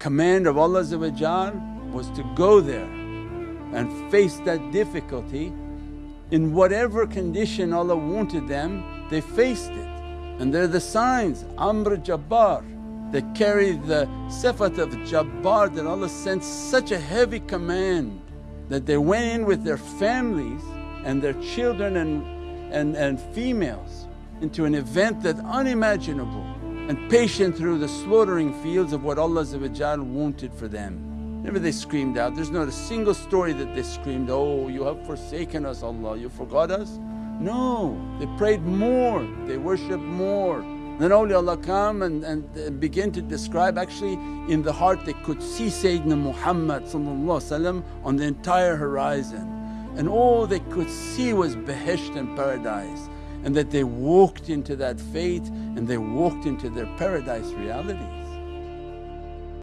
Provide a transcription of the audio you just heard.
command of Allah was to go there and face that difficulty. In whatever condition Allah wanted them they faced it. And they're the signs Amr Jabbar they carry the sifat of Jabbar that Allah sent such a heavy command that they went in with their families and their children and, and, and females into an event that unimaginable and patient through the slaughtering fields of what Allah wanted for them. Never they screamed out, there's not a single story that they screamed, oh you have forsaken us Allah, you forgot us. No, they prayed more, they worshipped more. Then awliyaullah come and, and begin to describe actually in the heart they could see Sayyidina Muhammad on the entire horizon and all they could see was Behesht and paradise and that they walked into that faith and they walked into their paradise reality.